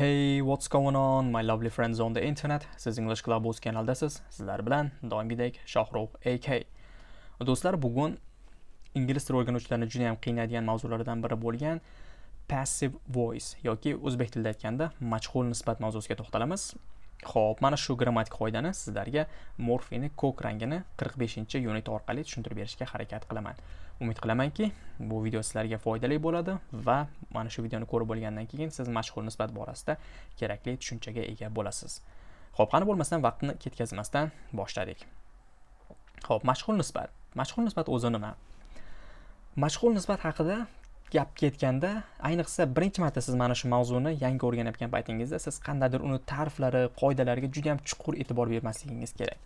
Hey, what's going on, my lovely friends on the internet? Siz English Club o'z kanaldasiz. Sizlar bilan doimgidek Shohrux AK. Do'stlar, bugun ingliz tili o'rganuvchilarini juda ham qiynaydigan mavzulardan biri bo'lgan passive voice yoki o'zbek tilida aytganda majhul nisbat mavzusiga to'xtalamiz. Xo'p, mana shu grammatik qoidani sizlarga morfini ko'k rangini 45-unit orqali tushuntirib berishga harakat qilaman. Umid qilamanki bu video sizlarga foydali bo'ladi va mana shu videoni ko'rib bo'lgandan keyin siz mashhur nisbat borasida kerakli tushunchaga ega bo'lasiz. Ho'p qani bo'lmasdan vaqtni ketkazmasdan boshladik. Ho'p mashhur nisbat. Mashhur nisbat o'zi nima? Mashhur nisbat haqida gap ketganda ayniqsa birinchi marta siz mana shu mavzuni yangi o'rganayotgan paytingizda siz qandaydir uni ta'riflari qoidalariga juda ham chuqur e'tibor bermasligingiz kerak.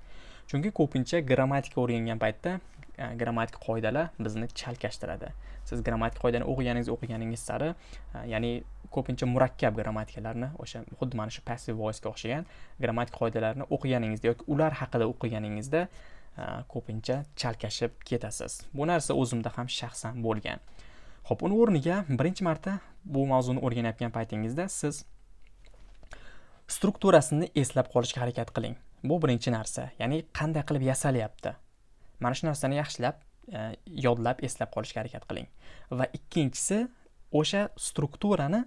Chunki ko'pincha grammatika o'rgangan paytda e, grammatik qoidalar bizni chalkashtiradi. Siz grammatik qoidani o'qiganingiz o'qiganingiz sari e, ya'ni ko'pincha murakkab grammatikalarni o'sha xuddi mana shu passive voicega o'xshagan grammatik qoidalarni o'qiganingizda yoki ular haqida o'qiganingizda e, ko'pincha chalkashib ketasiz. Bu narsa o'zimda ham shaxsan bo'lgan. Ho'p uni o'rniga birinchi marta bu mavzuni o'rganayotgan paytingizda siz strukturasini eslab qolishga harakat qiling. Bu birinchi narsa. Ya'ni qanday qilib yasalyapti? Mana shu narsani yaxshilab e, yodlab eslab qolishga harakat qiling. Va ikkinchisi o'sha strukturani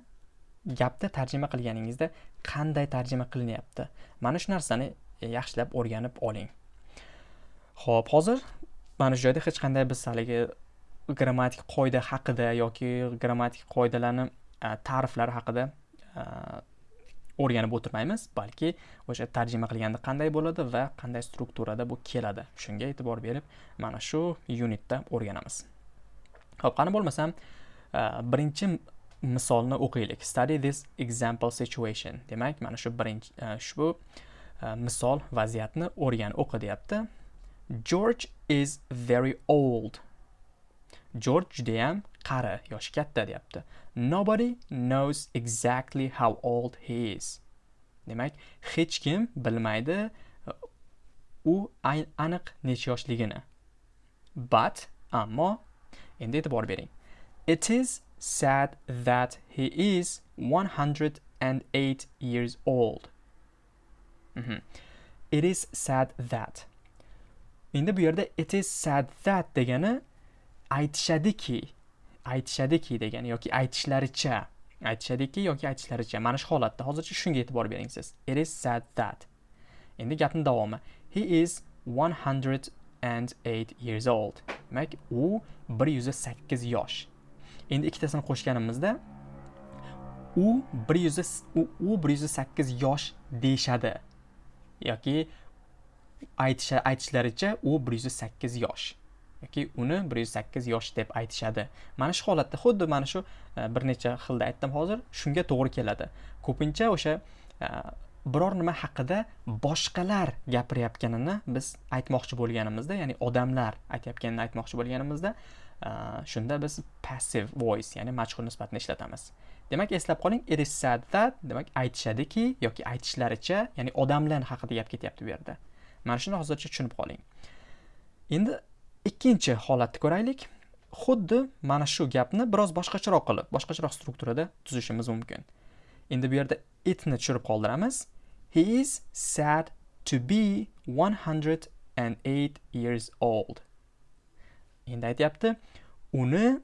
gapda tarjima qilganingizda qanday tarjima qilinyapti? Mana shu narsani e, yaxshilab o'rganib oling. Ho'p hozir mana shu joyda hech qanday biz haligi grammatik qoida haqida yoki grammatik qoidalarni e, ta'riflari haqida e, o'rganib o'tirmaymiz balki o'sha tarjima qilganda qanday bo'ladi va qanday strukturada bu keladi? Shunga e'tibor berib mana shu unitda o'rganamiz. Ho'p qani bo'lmasam e, birinchi misolni o'qiylik. Study this example situation. Demak mana shu birinchi e, ushbu e, misol vaziyatni o'rgan o'qi deyapti. George is very old. Jorj judayam qari yoshi katta deyapti. Nobody knows exactly how old he is. Demak hech kim bilmaydi u aniq necha yoshligini. But ammo endi e'tibor bering. It is sad that he is 108 years old. Mm -hmm. it is sad that. Endi bu yerda it is sad that degani aytishadiki aytishadiki degani yoki aytishlaricha aytishadiki yoki aytishlaricha. Mana shu holatda hozircha shunga e'tibor bering siz. It is said that. Endi gapni davomi. He is 108 years old. Demak u 108 yosh. Endi ikkitasini qo'shganimizda u 100 u 108 yosh deyishadi. Yoki aytishlaricha u 108 yosh. Yoki uni bir yuz sakkiz yosh deb aytishadi. Mana shu holatda xuddi mana shu e, bir necha xilda aytdim hozir shunga to'g'ri keladi. Ko'pincha o'sha e, biror nima haqida boshqalar gapirayotganini biz aytmoqchi bo'lganimizda ya'ni odamlar aytayotganini aytmoqchi bo'lganimizda e, shunda biz passive voice ya'ni majhul nisbatni ishlatamiz. Demak eslab qoling it is said that demak aytishadiki yoki aytishlaricha ya'ni odamlar haqida gap ketyapti bu yerda. Mana shuni hozircha tushunib qoling. Endi ikkinchi holatni ko'raylik. Xuddi mana shu gapni biroz boshqacharoq qilib boshqacharoq strukturada tuzishimiz mumkin. Endi bu yerda itni tushirib qoldiramiz. He is sad to be 108 years old. Endi aytyapti uni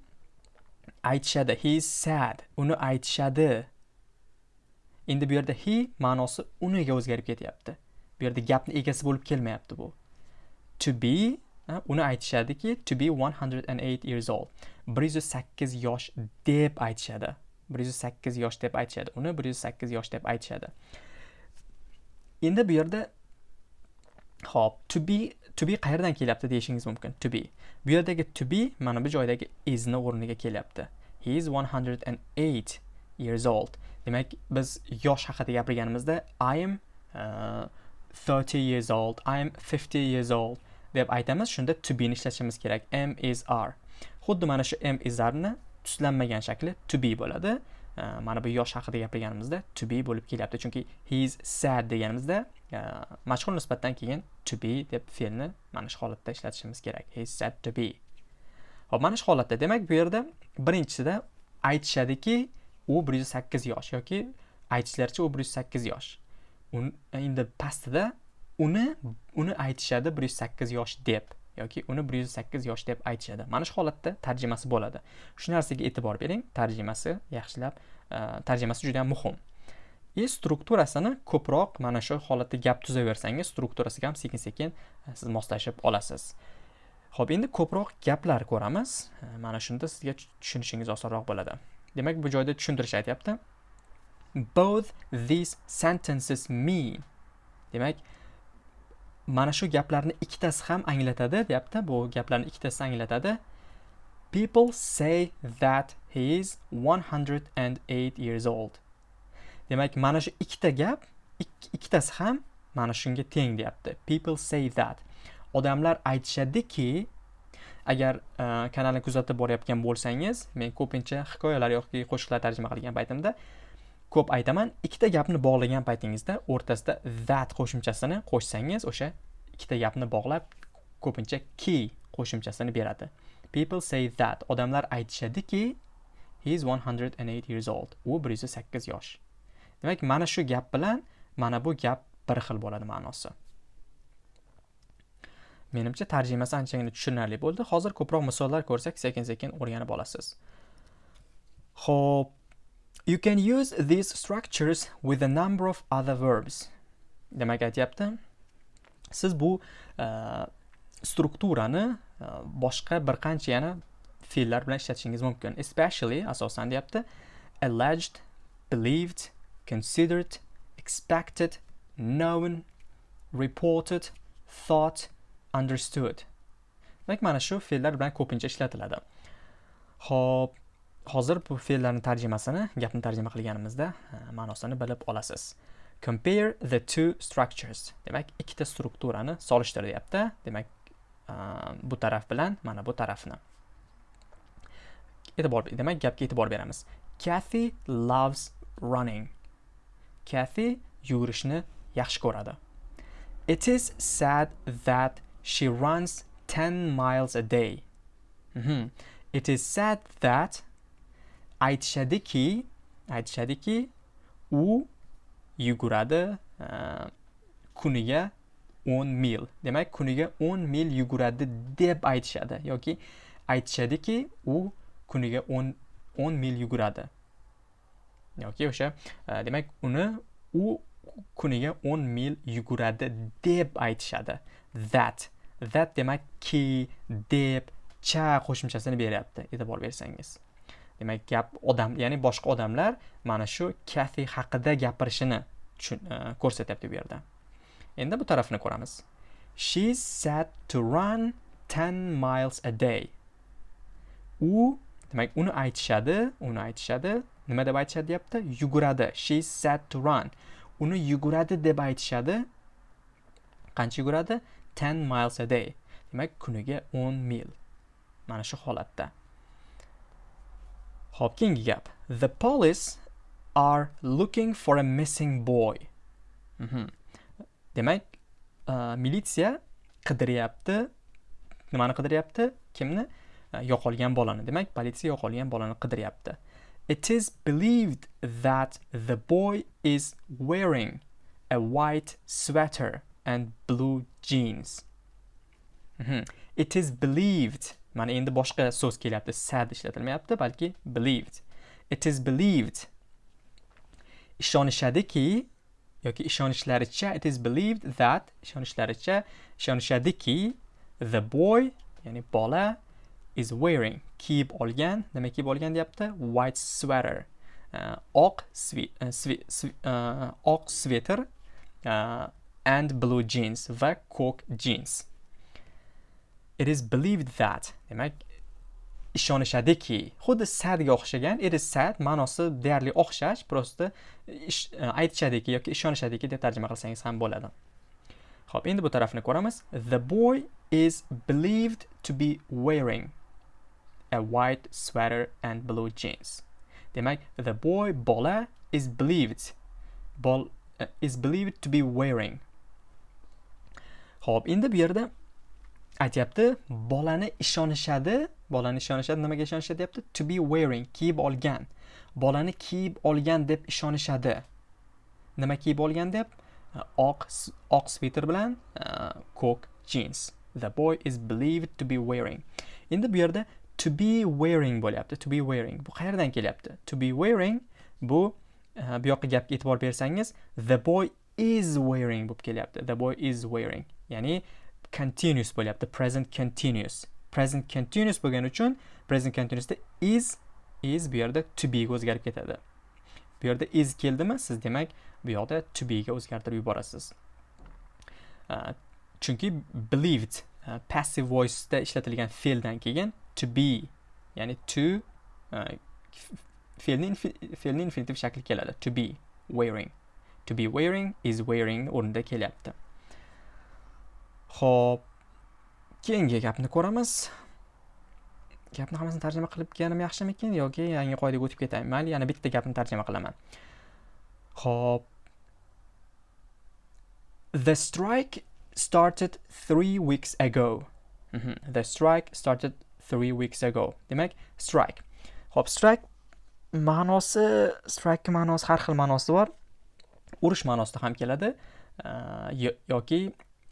aytishadi. He is sad uni aytishadi. Endi bu yerda he ma'nosi uniga o'zgarib ketyapti. Bu yerda gapni egasi bo'lib kelmayapti bu. To be uni aytishadiki to be 108 years old. 108 yosh deb aytishadi. 108 yosh deb aytishadi. Uni 108 yosh deb aytishadi. Endi bu yerda hop to be to be qayerdan kelyapti deyishingiz mumkin? To be. Bu yerdagi to be mana bu joydagi isni o'rniga kelyapti. He is 108 years old. Demak biz yosh haqida gapirganimizda i am uh, 30 years old. I am 50 years old. Deb aytamiz. Shunda to be ni ishlatishimiz kerak. M is r. Xuddi mana shu m is rni tuslanmagan shakli to be bo'ladi. Mana bu yosh haqida gapirganimizda to be bo'lib kelyapti. Chunki he is sad deganimizda mashhur nisbatdan keyin to be deb fe'lni mana shu holatda ishlatishimiz kerak. He is sad to be. Hop mana shu holatda. Demak bu yerda birinchisida aytishadiki u bir yuz sakkiz yosh yoki aytishlaricha u bir yuz sakkiz yosh. Endi pastida uni uni aytishadi bir yuz sakkiz yosh deb yoki uni bir yuz sakkiz yosh deb aytishadi. Mana shu holatda tarjimasi bo'ladi. Shu narsaga e'tibor bering tarjimasi yaxshilab e, tarjimasi juda yam muhim. И strukturasini ko'proq mana shu holatda gap tuzaversangiz strukturasiga ham sekin sekin siz moslashib olasiz. Ho'p endi ko'proq gaplar ko'ramiz. E, mana shunda sizga tushunishingiz osonroq bo'ladi. Demak bu joyda tushuntirish aytyapti. Both these sentences mean. Demak mana shu gaplarni ikkitasi ham anglatadi deyapti. Bu gaplarni ikkitasi anglatadi. People say that he is 108 years old. Demak mana shu ikkita gap ikkitasi ham mana shunga teng deyapti. People say that. Odamlar aytishadiki agar uh, kanalni kuzatib borayotgan bo'lsangiz men ko'pincha hikoyalar yoki qo'shiqlar tarjima qilgan paytimda ko'p aytaman ikkita gapni bog'lagan paytingizda o'rtasida that qo'shimchasini qo'shsangiz o'sha ikkita gapni bog'lab ko'pincha key qo'shimchasini beradi. People say that. Odamlar aytishadiki he is 108 years old. U 108 yosh. Demak mana shu gap bilan mana bu gap bir xil bo'ladi ma'nosi. Menimcha tarjimasi anchagina tushunarli bo'ldi. Hozir ko'proq misollar ko'rsak sekin sekin o'rganib olasiz. Ho'p You can use these structures with a number of other verbs. Demak aytyapti, siz bu uh, strukturani uh, boshqa bir qancha yana fe'llar bilan ishlatishingiz mumkin. Especially asosan deyapti, alleged, believed, considered, expected, known, reported, thought, understood. Demak, mana shu fe'llar bilan ko'pincha ishlatiladi. Xo'p, hozir bu fe'llarni tarjimasini gapni tarjima qilganimizda e, ma'nosini bilib olasiz. Compare the two structures. Demak ikkita strukturani solishtir deyapti demak e, bu taraf bilan mana bu tarafni. E'tibor demak gapga e'tibor beramiz. Kathy loves running. Kathy yugurishni yaxshi ko'radi. It is sad that she runs 10 miles a day. Mm -hmm. it is sad that aytishadiki aytishadiki u yuguradi e, kuniga 10 mil. Demak kuniga 10 mil yuguradi deb aytishadi yoki aytishadiki u kuniga 10 10 mil yuguradi. Yoki o'sha e, demak uni u kuniga 10 mil yuguradi deb aytishadi. That. That demak ki deb cha qo'shimchasini beryapti. E'tibor bersangiz. Demak gap odam ya'ni boshqa odamlar mana shu kafe haqida gapirishini e, ko'rsatyapti bu yerda. Endi bu tarafni ko'ramiz. She said to run 10 miles a day. U demak uni aytishadi uni aytishadi. Nima deb aytishadi deyapti yuguradi. She said to run. Uni yuguradi deb aytishadi. Qancha yuguradi? 10 miles a day. Demak kuniga 10 mil. Mana shu holatda. Hopking gap. The police are looking for a missing boy. Mm -hmm. Demak, uh, militsiya qidiryapti. Nimani qidiryapti? Kimni? Uh, yo'qolgan bolani. Demak, politsiya yo'qolgan bolani qidiryapti. It is believed that the boy is wearing a white sweater and blue jeans. Mm -hmm. It is believed mana endi boshqa so'z kelyapti. Sad ishlatilmayapti balki believed. It is believed. Ishonishadiki yoki ishonishlaricha it is believed that ishonishlaricha ishonishadiki the boy ya'ni bola is wearing kiyib olgan nima kiyib olgan deyapti? White sweater. Uh, oq uh, uh, oq sveter uh, and blue jeans va ko'k jeans. It is believed that demak ishonishadiki xuddi sadga o'xshagan it is sad ma'nosi deyarli o'xshash просто e, aytishadiki yoki ishonishadiki deb tarjima qilsangiz ham bo'ladi. Ho'p endi bu tarafni ko'ramiz. The boy is believed to be wearing a white sweater and blue jeans. Demak the boy bola is believed bol uh, is believed to be wearing. Ho'p endi bu yerda aytyapti bolani ishonishadi. Bolani ishonishadi nimaga ishonishadi deyapti? To be wearing kiyib olgan. Bolani kiyib olgan deb ishonishadi. Nima kiyib olgan deb? Oq oq sviter bilan e, ko'k jeans. The boy is believed to be wearing. Endi bu yerda to be wearing bo'lyapti to be wearing. Bu qayerdan kelyapti? To be wearing bu e, bu yoqqa gapga e'tibor bersangiz the boy is wearing bo'lib kelyapti. The boy is wearing. Ya'ni continuous bo'lyapti present continuous. Present continuous bo'lgani uchun present continuousda is is bu yerda to be ga o'zgarib ketadi. Bu yerda is keldimi? Siz demak bu yoqda to be ga o'zgartirib yuborasiz. Chunki believed passive voiceda ishlatilgan fe'ldan keyin to be ya'ni to fe'lni fe'lni infinitiv shakli keladi. To be wearing. To be wearing is wearing o'rnida kelyapti. Xo'p, keyingi gapni ko'ramiz. Gapni hammasini tarjima qilib kelganim yaxshimikin yoki yangi qoidaga o'tib ketaymi? Mayli, yana bitta gapni tarjima qilaman. Xo'p. The strike started 3 weeks ago. Mm -hmm. The strike started 3 weeks ago. Demak, strike. Xo'p, strike ma'nosi, strike ma'nosi har xil ma'nosi bor. Urush ma'nosida ham keladi e, yoki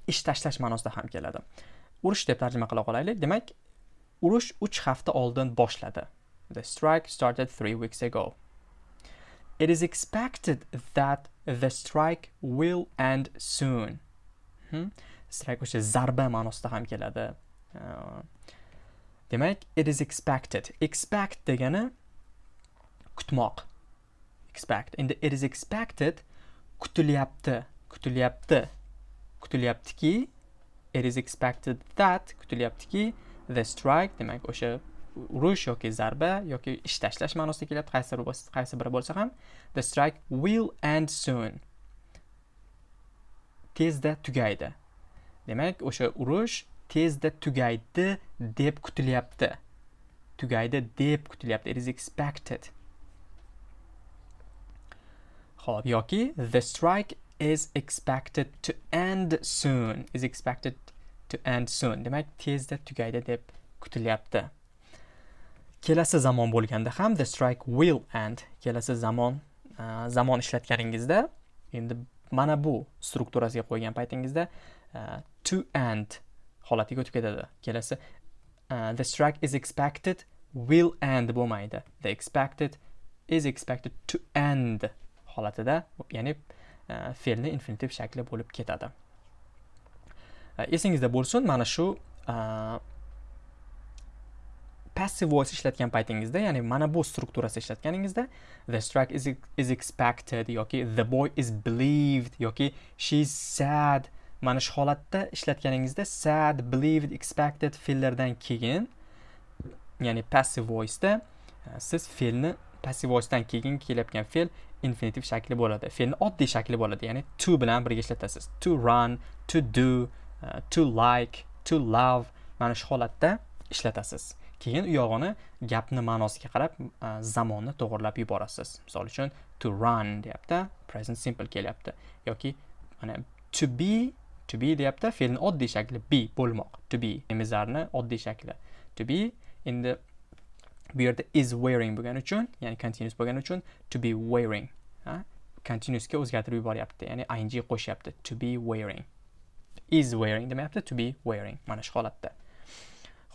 ish tashlash ma'nosida ham keladi. Urush deb tarjima qila qolaylik. Demak urush 3 hafta oldin boshladi. The strike started 3 weeks ago. It is expected that the strike will end soon. Hmm? strike o'sha zarba ma'nosida ham keladi. Uh, demak it is expected. Expect degani kutmoq. Expect. Endi it is expected kutilyapti kutilyapti. Kutilyaptiki it is expected that kutilyaptiki the strike demak o'sha urush yoki zarba yoki ish tashlash ma'nosida kelyapti qaysi qaysi biri bo'lsa ham the strike will end soon. Tezda tugaydi. Demak o'sha urush tezda tugaydi deb kutilyapti. Tugaydi deb kutilyapti it is expected. Ho'p yoki the strike is expected to end soon is expected to end soon. Demak tezda tugaydi deb kutilyapti. Kelasi zamon bo'lganda ham the strike will end. Kelasi zamon uh, zamon ishlatganingizda endi mana bu strukturasiga qo'ygan paytingizda uh, to end holatiga o'tib ketadi. Kelasi uh, the strike is expected will end bo'lmaydi. The expected is expected to end holatida ya'ni E, fe'lni infinitiv shakli bo'lib ketadi. E, esingizda bo'lsin mana shu e, passive voice ishlatgan paytingizda ya'ni mana bu strukturasi ishlatganingizda the strike is, is expected yoki the boy is believed yoki she is sad. Mana shu holatda ishlatganingizda sad believed expected fe'llardan keyin ya'ni passive voiceda siz fe'lni passive voicedan keyin kelayotgan fe'l infinitiv shakli bo'ladi. Fe'lni oddiy shakli bo'ladi ya'ni to bilan birga ishlatasiz. To run to do uh, to like to love mana shu holatda ishlatasiz. Keyin u yog'ini gapni ma'nosiga qarab uh, zamonni to'g'irlab yuborasiz. Misol uchun to run deyapti present simple kelyapti. Yoki mana to be to be deyapti fe'lni oddiy shakli be bo'lmoq. To be nemizarni oddiy shakli. To be endi bu yerda is wearing bo'lgani uchun ya'ni continuous bo'lgani uchun to be wearing continuousga o'zgartirib yuboryapti ya'ni ing qo'shyapti to be wearing. Is wearing demayapti to be wearing mana shu holatda.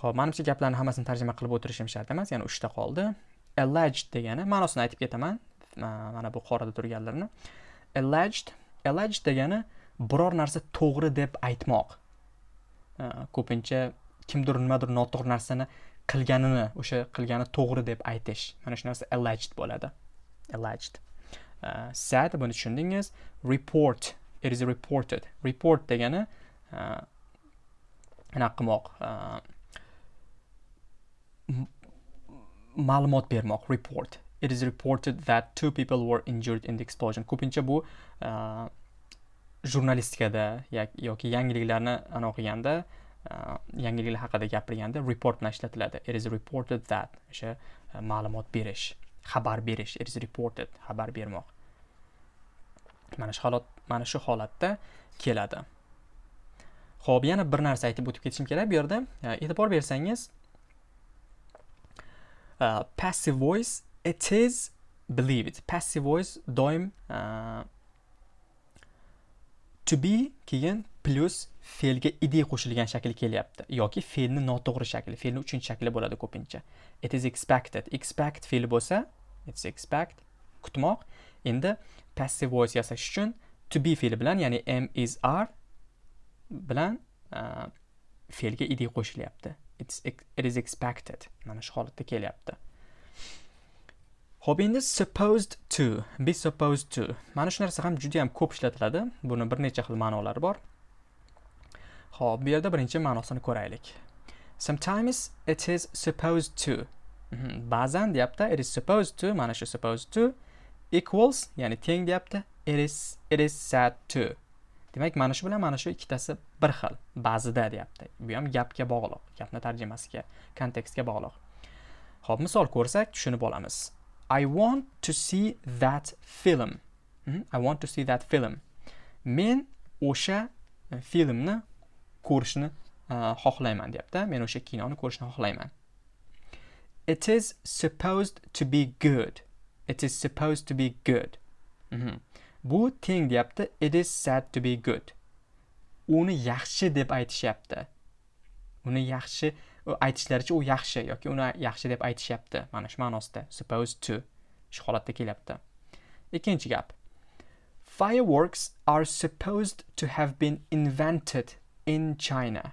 Ho'p manimcha gaplarni hammasini tarjima qilib o'tirishim shart emas ya'ni uchta qoldi. Alleged degani ma'nosini aytib ketaman mana bu qorada turganlarni alleged alleged degani biror narsa to'g'ri deb aytmoq. Ko'pincha kimdir nimadir noto'g'ri narsani qilganini o'sha qilgani to'g'ri deb aytish. Mana shu narsa alleged bo'ladi. Alleged. Uh, sad buni tushundingiz. Report. It is reported. Report degani uh, qilmoq uh, ma'lumot bermoq. Report. It is reported that two people were injured in the explosion. Ko'pincha bu uh, jurnalistikada yoki yangiliklarni anaqa qilganda Э, yangiliklar haqida gapirganda report bilan ishlatiladi. It is reported that o'sha e, ma'lumot berish xabar berish. It is reported xabar bermoq. Mana shu holat mana shu holatda keladi. Ho'p yana bir narsa aytib o'tib ketishim kerak bu yerda. E, e'tibor bersangiz e, passive voice it is believed. Passive voice doim to be keyin plus fe'lga id qo'shilgan shakli kelyapti yoki fe'lni noto'g'ri shakli fe'lni uchinchi shakli bo'ladi ko'pincha it is expected expect fe'li bo'lsa it's expect kutmoq endi passive voice yasash uchun to be fe'li bilan ya'ni m is are bilan uh, fe'lga id qo'shilyapti it's it is expected mana shu holatda kelyapti Xo'p, endi supposed to, be supposed to. Mana shu narsa ham juda ham ko'p ishlatiladi. Buni bir necha xil ma'nolari bor. Xo'p, bu yerda birinchi ma'nosini ko'raylik. Sometimes it is supposed to. Mhm, ba'zan deyapti, it is supposed to, mana shu supposed to equals, ya'ni teng deyapti, it is it is said to. Demak, mana shu bilan mana shu ikkitasi bir xil. Ba'zida deyapti. Bu ham gapga bog'liq, gapni tarjimasiga, kontekstga bog'liq. Xo'p, misol ko'rsak, tushunib olamiz. I want to see that film. Mhm, I want to see that film. Men o'sha filmni ko'rishni e, xohlayman deyapti. Men o'sha kinoni ko'rishni xohlayman. It is supposed to be good. It is supposed to be good. Mm -hmm. bu teng deyapti. It is said to be good. Uni yaxshi deb aytishyapti. Uni yaxshi aytishlaricha u yaxshi yoki uni yaxshi deb aytishyapti. Mana shu ma'nosida supposed to shu holatda kelyapti. Ikkinchi gap. Fireworks are supposed to have been invented in China.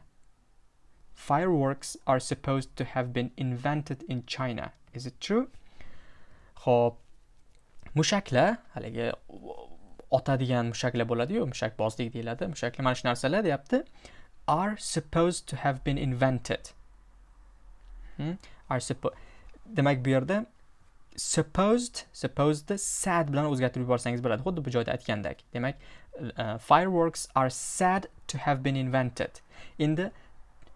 Fireworks are supposed to have been invented in China. Is it true? Xo'p, mushaklar, haligi otadigan mushaklar bo'ladi-yu, mushakbozlik deyiladi. Mushaklar mana shu narsalar deyapti. Are supposed to have been invented. Hmm? Are supposed demak bu yerda supposed supposed sad bilan o'zgartirib yuborsangiz bo'ladi xuddi bu joyda aytgandek demak uh, fireworks are said to have been invented. Endi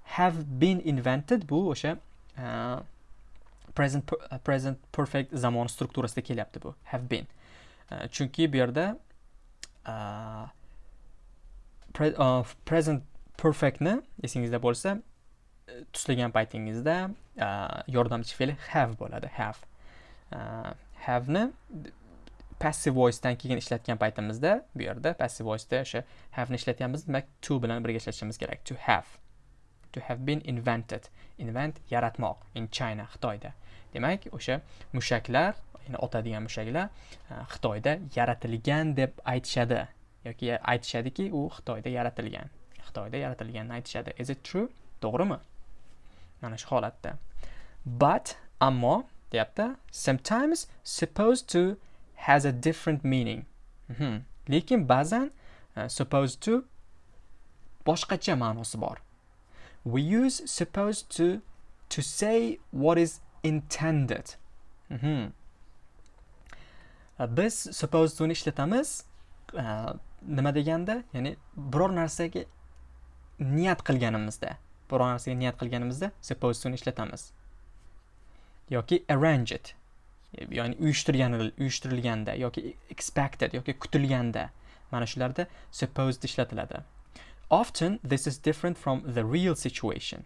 have been invented bu o'sha uh, present uh, present perfect zamon strukturasida kelyapti bu. Have been. Uh, chunki bu yerda uh, pre, uh, present perfectni esingizda bo'lsa uh, tuslagan paytingizda uh, yordamchi fe'li have bo'ladi. Have. Uh, have'ni passive voicedan keyin ishlatgan paytimizda bu yerda passive voiceda o'sha have'ni ishlatyapmiz. Demak to bilan birga ishlatishimiz kerak. To have. To have been invented. Invent yaratmoq in china xitoyda. Demak o'sha mushaklar ya'ni otadigan mushaklar e, xitoyda yaratilgan deb aytishadi. Yoki aytishadiki u xitoyda yaratilgan. Xitoyda yaratilganini aytishadi. Is it true? To'g'rimi? Mana shu holatda. But ammo deyapti sometimes supposed to has a different meaning. Mm -hmm. lekin ba'zan e, uh, supposed to boshqacha ma'nosi bor. We use supposed to to say what is intended. Mm -hmm. biz supposed to'ni ishlatamiz uh, nima deganda ya'ni biror narsaga niyat qilganimizda biror narsaga niyat qilganimizda supposed to'ni ishlatamiz. Yoki arrange it. Ya'ni uyushtirgan uyushtirilganda yoki expected yoki kutilganda mana shularda supposed ishlatiladi. Often this is different from the real situation.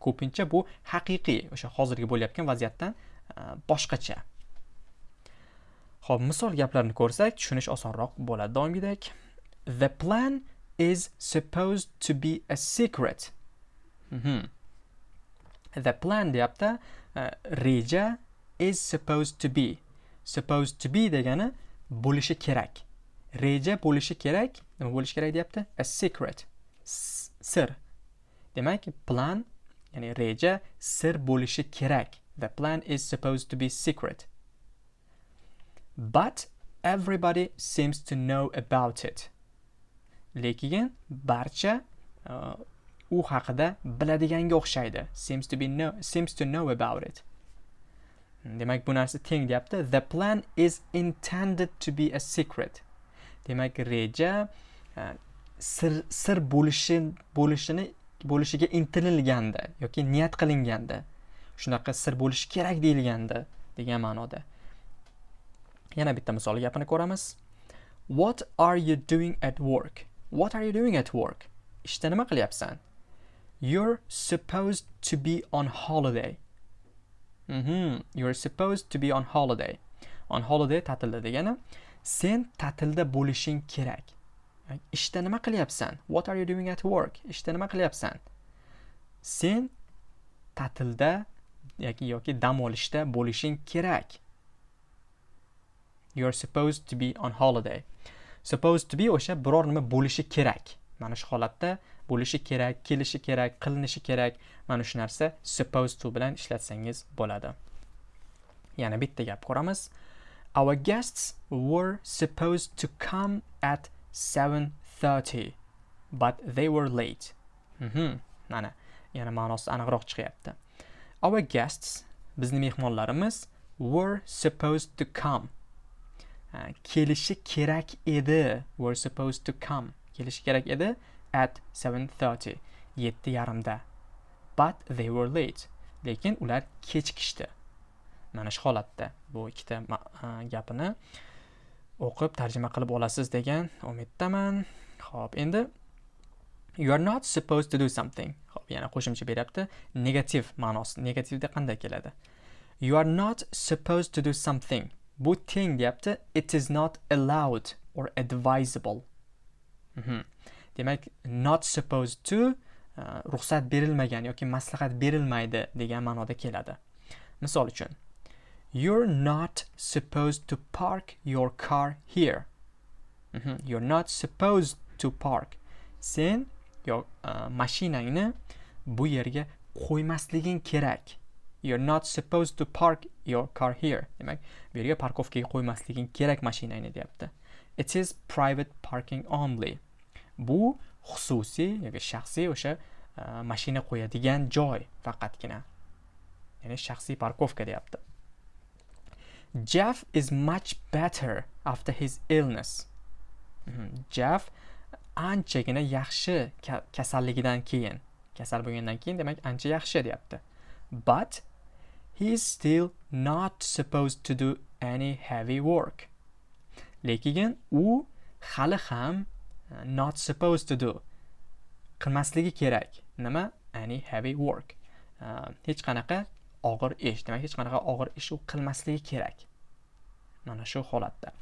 Ko'pincha bu haqiqiy o'sha hozirgi bo'layotgan vaziyatdan e, boshqacha. Ho'p misol gaplarni ko'rsak tushunish osonroq bo'ladi doimgidek. The plan is supposed to be a secret. Mm -hmm. the plan deyapti uh, reja is supposed to be. Supposed to be degani bo'lishi kerak. Reja bo'lishi kerak. Nima bo'lishi kerak deyapti? A secret. Sir. Demak plan ya'ni reja sir bo'lishi kerak. The plan is supposed to be secret. But everybody seems to know about it. Lekin barcha uh, u haqida biladiganga o'xshaydi. Seems to be know, seems to know about it. Demak bu narsa teng deyapti the plan is intended to be a secret. Demak reja e, sir sir bo'lishi bo'lishini bo'lishiga intililganda yoki niyat qilinganda shunaqa sir bo'lishi kerak deyilganda degan ma'noda. Yana bitta misol gapini ko'ramiz. What are you doing at work? What are you doing at work? Ishda nima qilyapsan? You're supposed to be on holiday. Mm -hmm. You're supposed to be on holiday. On holiday ta'tilda degani sen ta'tilda bo'lishing kerak. ishda nima qilyapsan what are you doing at work ishda nima qilyapsan sen ta'tilda yoki yoki dam olishda bo'lishing kerak you're supposed to be on holiday supposed to be o'sha biror nima bo'lishi kerak mana shu holatda bo'lishi kerak kelishi kerak qilinishi kerak. Mana shu narsa supposed to bilan ishlatsangiz bo'ladi. Yana bitta gap ko'ramiz. Our guests were supposed to come at 7:30 but they were late. Mhm. Mana yana ma'nosi aniqroq chiqyapti. Our guests bizning mehmonlarimiz were supposed to come. Kelishi kerak edi. Were supposed to come. Kelishi kerak edi at 7:30 yetti yarimda. But they were late lekin ular kechikishdi mana shu holatda bu ikkita gapini o'qib tarjima qilib olasiz degan umiddaman. Ho'p endi you are not supposed to do something. Hop yana qo'shimcha beryapti. Negativ ma'nosi negativda qanday keladi? You are not supposed to do something. Bu teng deyapti. It is not allowed or advisable. Mhm. demak not supposed to uh, ruxsat berilmagan yoki maslahat berilmaydi degan ma'noda keladi. Misol uchun you're not supposed to park your car here. Mm -hmm. you're not supposed to park. Sen yo uh, mashinangni bu yerga qo'ymasliging kerak. You're not supposed to park your car here. Demak bu yerga parkovkaga qo'ymasliging kerak mashinangni deyapti. It is private parking only. Bu xususiy yoki shaxsiy o'sha e, mashina qo'yadigan joy faqatgina. Ya'ni shaxsiy parkovka deyapti. Jeff is much better after his illness. Mhm. jeff anchagina yaxshi kasalligidan keyin kasal bo'lgandan keyin demak ancha yaxshi deyapti. But he is still not supposed to do any heavy work. Lekin u hali ham e, not supposed to do. Qilmasligi kerak. Nima? Any heavy work. E, hech qanaqa og'ir ish. Demak hech qanaqa og'ir ish u qilmasligi kerak. Mana shu holatda.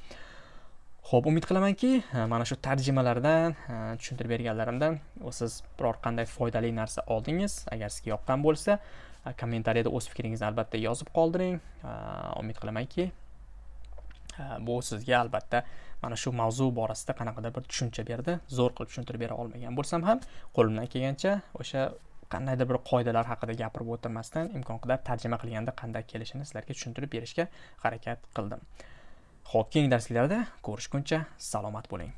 Ho'p umid qilamanki e, mana shu tarjimalardan tushuntirib berganlarimdan siz biror qanday foydali narsa oldingiz. Agar sizga yoqqan bo'lsa kommentariyada o'z fikringizni albatta yozib qoldiring. Umid qilamanki bu sizga albatta mana shu mavzu borasida qanaqadir bir tushuncha berdi. Zo'r qilib tushuntirib bera olmagan bo'lsam ham qo'limdan kelgancha o'sha qandaydir bir qoidalar haqida gapirib o'tirmasdan imkon qadar tarjima qilganda qanday kelishini sizlarga tushuntirib berishga harakat qildim. Ho'p keyingi darsliklarda ko'rishguncha salomat bo'ling.